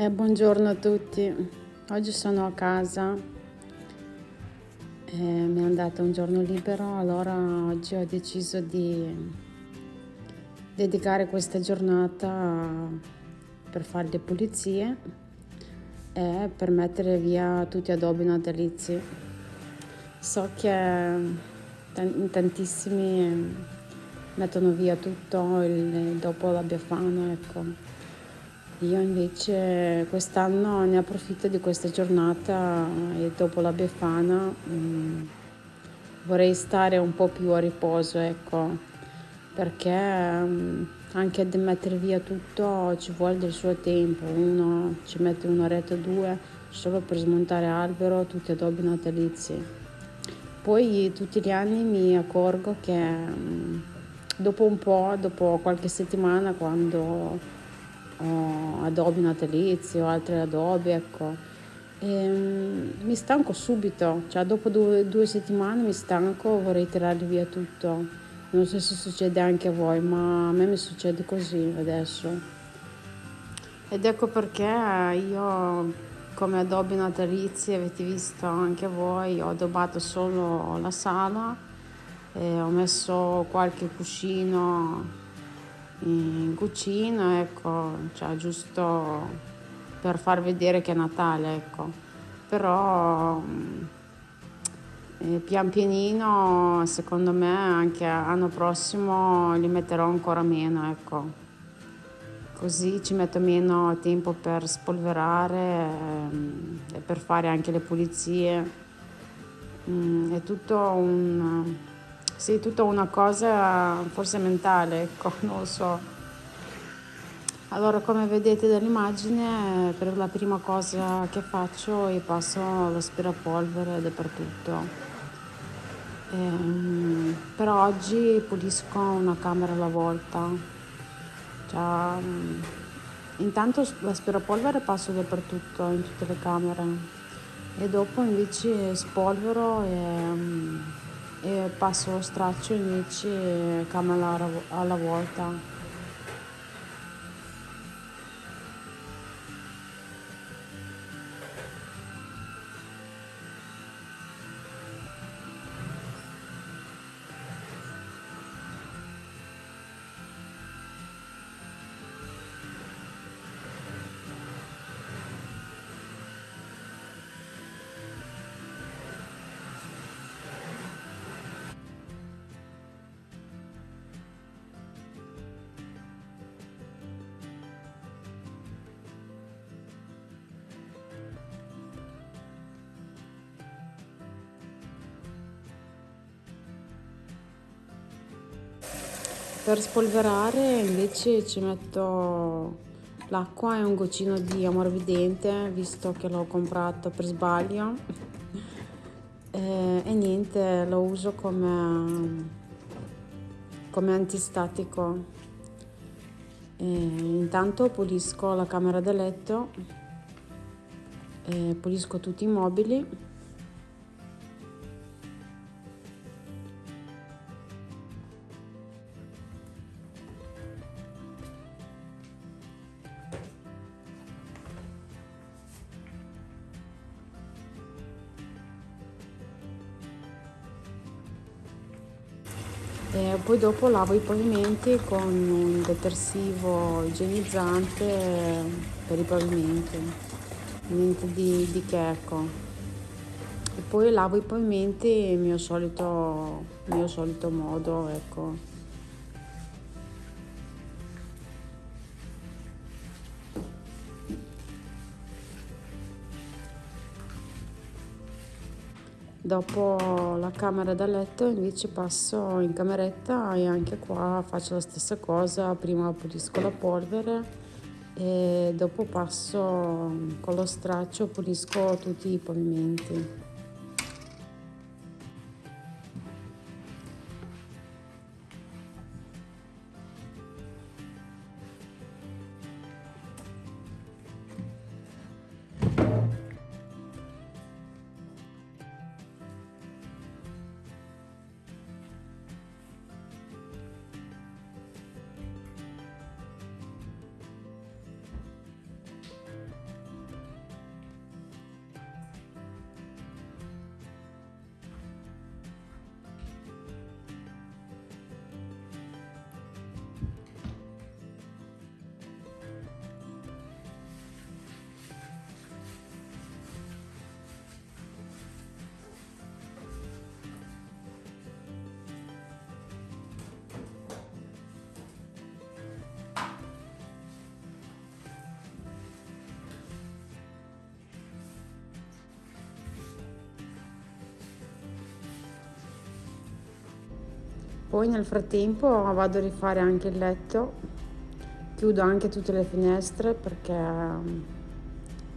Eh, buongiorno a tutti, oggi sono a casa, eh, mi è andato un giorno libero, allora oggi ho deciso di dedicare questa giornata per fare le pulizie e per mettere via tutti gli adobi natalizi. So che in tantissimi mettono via tutto il, dopo la Befana, ecco io invece quest'anno ne approfitto di questa giornata e dopo la Befana mm, vorrei stare un po' più a riposo, ecco, perché mm, anche di mettere via tutto ci vuole del suo tempo, uno ci mette un'oretta o due solo per smontare albero, tutti adobi natalizi. Poi tutti gli anni mi accorgo che mm, dopo un po', dopo qualche settimana, quando o Adobe natalizio, altre Adobe, ecco. E, um, mi stanco subito, cioè dopo due, due, settimane mi stanco, vorrei tirare via tutto. Non so se succede anche a voi, ma a me mi succede così adesso. Ed ecco perché io come Adobe natalizi, avete visto anche voi, ho addobbato solo la sala, ho messo qualche cuscino in cucina, ecco, cioè giusto per far vedere che è Natale, ecco. Però mm, eh, pian pianino, secondo me, anche l'anno prossimo li metterò ancora meno, ecco. Così ci metto meno tempo per spolverare ehm, e per fare anche le pulizie. Mm, è tutto un sì, tutta una cosa forse mentale, ecco, non lo so. Allora, come vedete dall'immagine, per la prima cosa che faccio è passo l'aspirapolvere dappertutto. Ehm, però oggi pulisco una camera alla volta. Cioè, intanto l'aspirapolvere passo dappertutto, in tutte le camere. E dopo invece spolvero e e passo lo straccio invece camera alla volta Per spolverare invece ci metto l'acqua e un goccino di ammorbidente visto che l'ho comprato per sbaglio. E, e niente lo uso come, come antistatico. E intanto pulisco la camera da letto pulisco tutti i mobili E poi dopo lavo i pavimenti con un detersivo igienizzante per i pavimenti, niente di, di che ecco. E poi lavo i pavimenti il mio solito, mio solito modo, ecco. Dopo la camera da letto invece passo in cameretta e anche qua faccio la stessa cosa, prima pulisco la polvere e dopo passo con lo straccio pulisco tutti i pavimenti. Poi nel frattempo vado a rifare anche il letto. Chiudo anche tutte le finestre perché mm,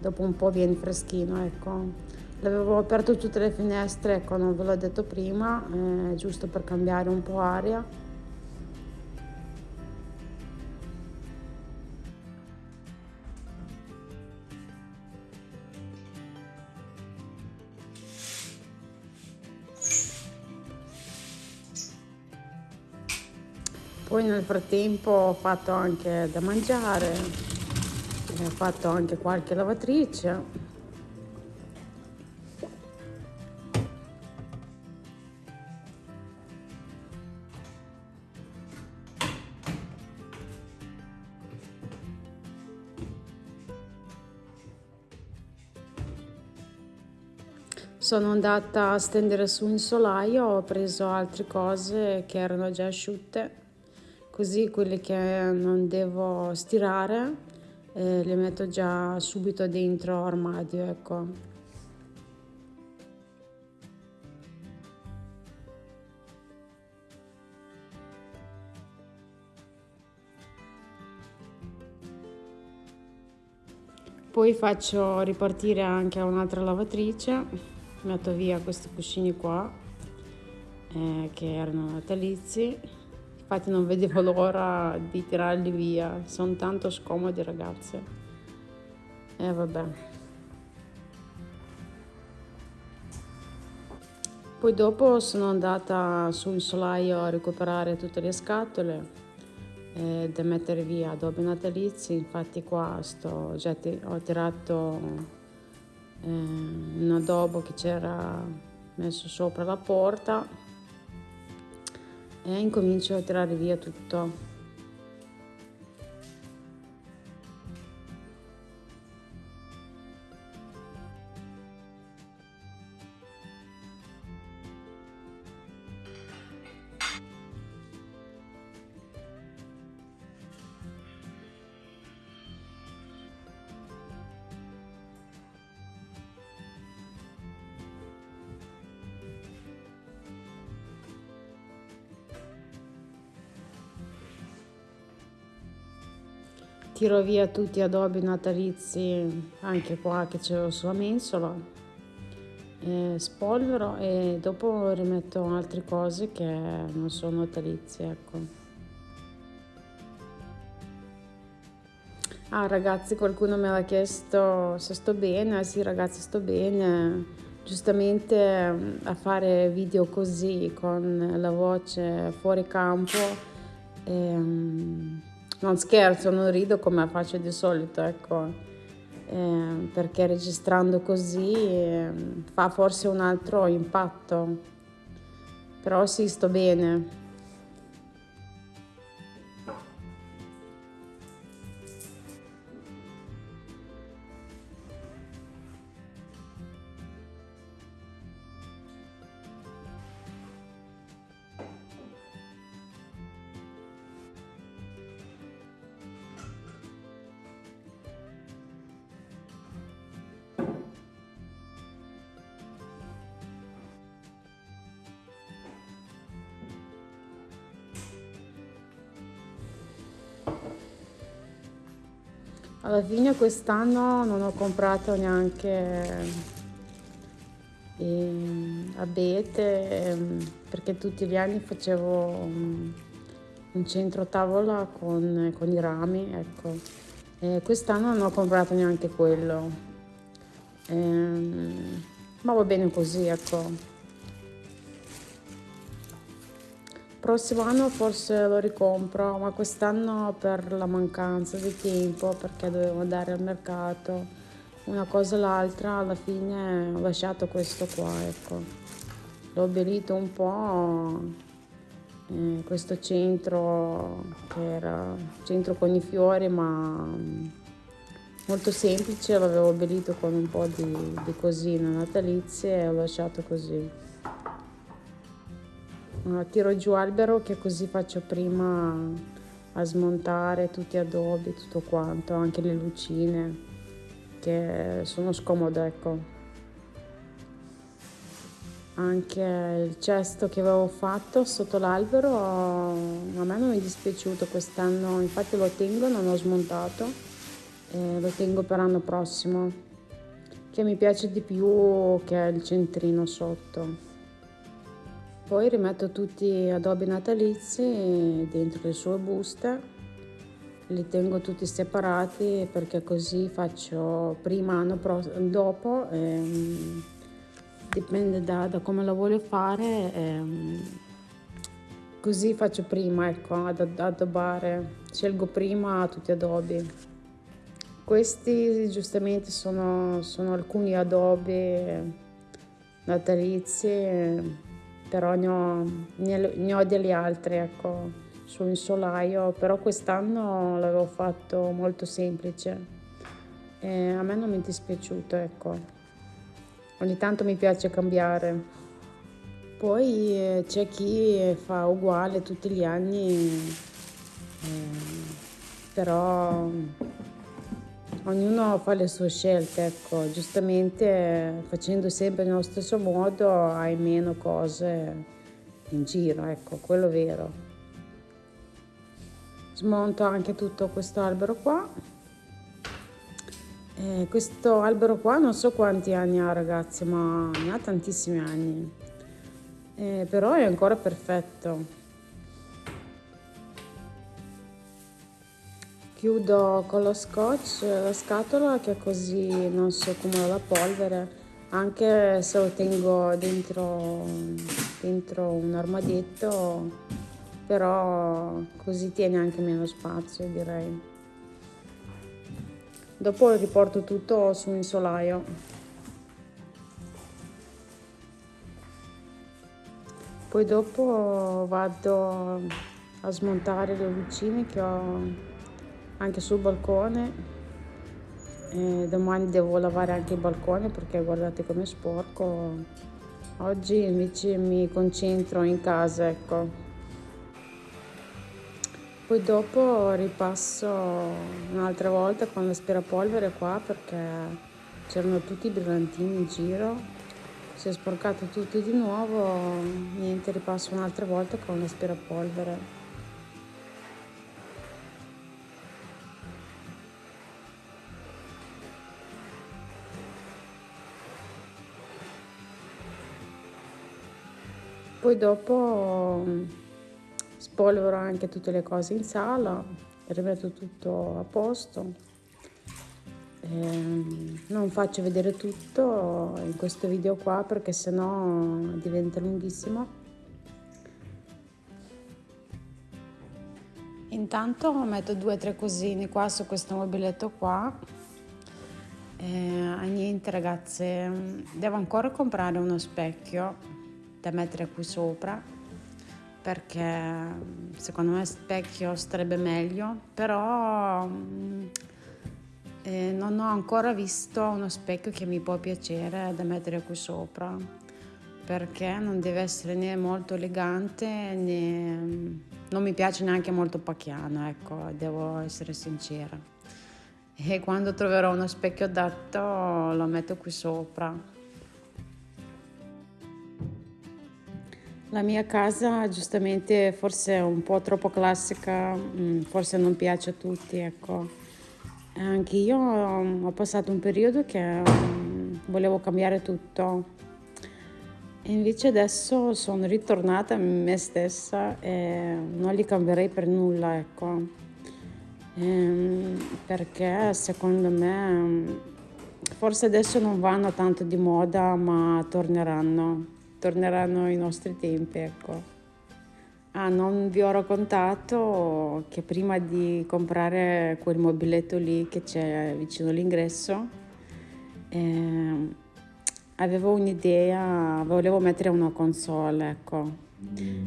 dopo un po' viene freschino ecco. L'avevo aperto tutte le finestre ecco non ve l'ho detto prima eh, giusto per cambiare un po' aria Poi nel frattempo ho fatto anche da mangiare, ho fatto anche qualche lavatrice. Sono andata a stendere su un solaio, ho preso altre cose che erano già asciutte così quelle che non devo stirare eh, le metto già subito dentro armadio ecco. Poi faccio ripartire anche un'altra lavatrice metto via questi cuscini qua eh, che erano natalizi Infatti non vedevo l'ora di tirarli via, sono tanto scomodi ragazze. E eh, vabbè. Poi dopo sono andata sul solaio a recuperare tutte le scatole eh, da mettere via adobe natalizi, infatti qua sto, già ho tirato eh, un adobo che c'era messo sopra la porta e incomincio a tirare via tutto tiro via tutti gli adobi natalizi anche qua che c'è sulla mensola e spolvero e dopo rimetto altre cose che non sono natalizie ecco. Ah ragazzi qualcuno mi ha chiesto se sto bene. Sì ragazzi sto bene. Giustamente a fare video così con la voce fuori campo e, non scherzo, non rido come faccio di solito, ecco, eh, perché registrando così eh, fa forse un altro impatto, però sì, sto bene. Alla fine quest'anno non ho comprato neanche eh, abete ehm, perché tutti gli anni facevo un centro tavola con, con i rami, ecco. E quest'anno non ho comprato neanche quello. Ehm, ma va bene così, ecco. Prossimo anno forse lo ricompro, ma quest'anno per la mancanza di tempo, perché dovevo andare al mercato, una cosa o l'altra, alla fine ho lasciato questo qua, ecco. L'ho abbellito un po', eh, questo centro che era centro con i fiori, ma molto semplice, l'avevo abbellito con un po' di, di cosine natalizie e ho lasciato così tiro giù albero che così faccio prima a smontare tutti gli adobi, tutto quanto, anche le lucine che sono scomode, ecco. anche il cesto che avevo fatto sotto l'albero a me non mi è dispiaciuto quest'anno infatti lo tengo non l'ho smontato e lo tengo per l'anno prossimo che mi piace di più che il centrino sotto poi rimetto tutti gli adobi natalizi dentro le sue buste li tengo tutti separati perché così faccio prima anno dopo ehm, dipende da, da, come lo voglio fare ehm, così faccio prima ecco ad addobbare scelgo prima tutti gli adobi questi giustamente sono, sono alcuni adobi natalizi però ne ho, ne ho degli altri ecco su un solaio però quest'anno l'avevo fatto molto semplice e a me non mi è dispiaciuto ecco ogni tanto mi piace cambiare. Poi eh, c'è chi fa uguale tutti gli anni, eh, però ognuno fa le sue scelte, ecco, giustamente facendo sempre nello stesso modo hai meno cose in giro, ecco, quello vero. Smonto anche tutto questo albero qua eh, questo albero qua non so quanti anni ha ragazzi, ma ne ha tantissimi anni. Eh, però è ancora perfetto. Chiudo con lo scotch la scatola che così non si accumula la polvere, anche se lo tengo dentro, dentro un armadietto, però così tiene anche meno spazio direi. Dopo riporto tutto su un solaio. Poi dopo vado a smontare le lucine che ho anche sul balcone. E domani devo lavare anche il balcone perché guardate come sporco. Oggi invece mi concentro in casa, ecco. Poi dopo ripasso un'altra volta con l'aspirapolvere qua perché c'erano tutti i brillantini in giro. Si è sporcato tutto di nuovo, niente, ripasso un'altra volta con l'aspirapolvere. Poi dopo spolvero anche tutte le cose in sala, rimetto tutto a posto. Eh, non faccio vedere tutto in questo video qua perché sennò diventa lunghissimo. Intanto metto due o tre cosine qua su questo mobiletto qua. Eh, niente ragazze, devo ancora comprare uno specchio da mettere qui sopra perché secondo me specchio starebbe meglio, però eh, non ho ancora visto uno specchio che mi può piacere da mettere qui sopra, perché non deve essere né molto elegante né non mi piace neanche molto pacchiano, ecco, devo essere sincera. E quando troverò uno specchio adatto lo metto qui sopra. La mia casa giustamente forse è un po' troppo classica, mm, forse non piace a tutti, ecco. Anche io mm, ho passato un periodo che mm, volevo cambiare tutto e invece adesso sono ritornata a me stessa e non li cambierei per nulla, ecco. Ehm, perché secondo me forse adesso non vanno tanto di moda ma torneranno torneranno i nostri tempi, ecco. Ah, non vi ho raccontato che prima di comprare quel mobiletto lì che c'è vicino all'ingresso, eh, avevo un'idea, volevo mettere una console, ecco.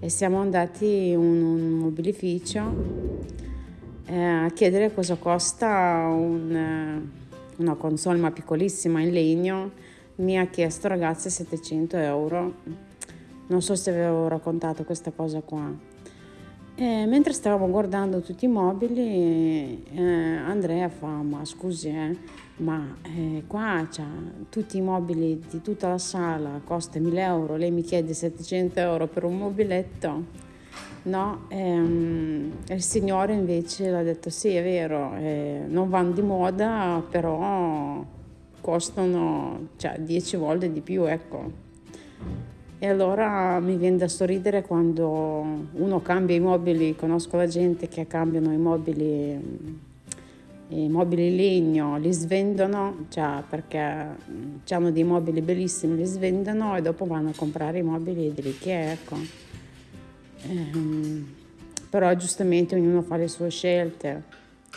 E siamo andati in un mobilificio eh, a chiedere cosa costa un, una console ma piccolissima in legno mi ha chiesto ragazzi 700 euro non so se avevo raccontato questa cosa qua E mentre stavamo guardando tutti i mobili, eh, Andrea fa, ma scusi, eh, ma eh, qua c'ha tutti i mobili di tutta la sala, costa 1000 euro, lei mi chiede 700 euro per un mobiletto? No, ehm, il signore invece ha detto sì, è vero, eh, non vanno di moda, però costano cioè, 10 volte di più, ecco. E allora mi viene da sorridere quando uno cambia i mobili, conosco la gente che cambiano i mobili, i mobili legno, li svendono, cioè perché hanno dei mobili bellissimi, li svendono e dopo vanno a comprare i mobili dell'IKEA, ecco. Ehm, però giustamente ognuno fa le sue scelte,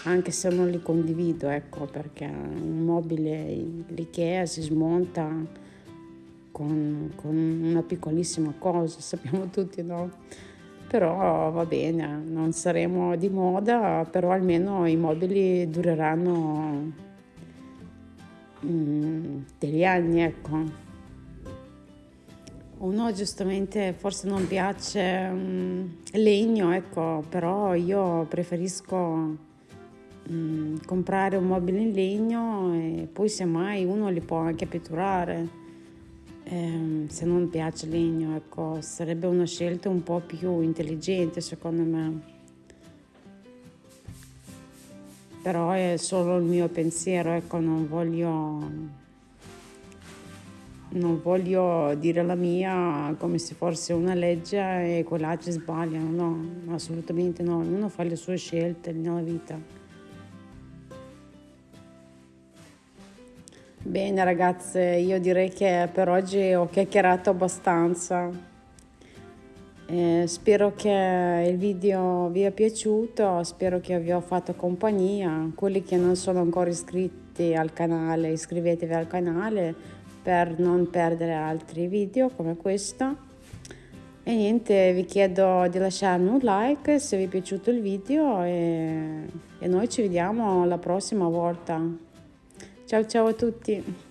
anche se non li condivido, ecco, perché un mobile l'IKEA si smonta con, con una piccolissima cosa, sappiamo tutti, no? Però va bene, non saremo di moda, però almeno i mobili dureranno mm, degli anni, ecco. Uno giustamente forse non piace mm, legno, ecco, però io preferisco mm, comprare un mobile in legno e poi semmai uno li può anche pitturare eh, se non piace legno, ecco, sarebbe una scelta un po' più intelligente secondo me. Però è solo il mio pensiero, ecco, non voglio non voglio dire la mia come se fosse una legge e quell'altro sbagliano, no, assolutamente no, ognuno fa le sue scelte nella vita. Bene ragazze, io direi che per oggi ho chiacchierato abbastanza. Eh, spero che il video vi è piaciuto, spero che vi ho fatto compagnia. Quelli che non sono ancora iscritti al canale, iscrivetevi al canale per non perdere altri video come questo. E niente, vi chiedo di lasciarmi un like se vi è piaciuto il video e, e noi ci vediamo la prossima volta. Ciao ciao a tutti!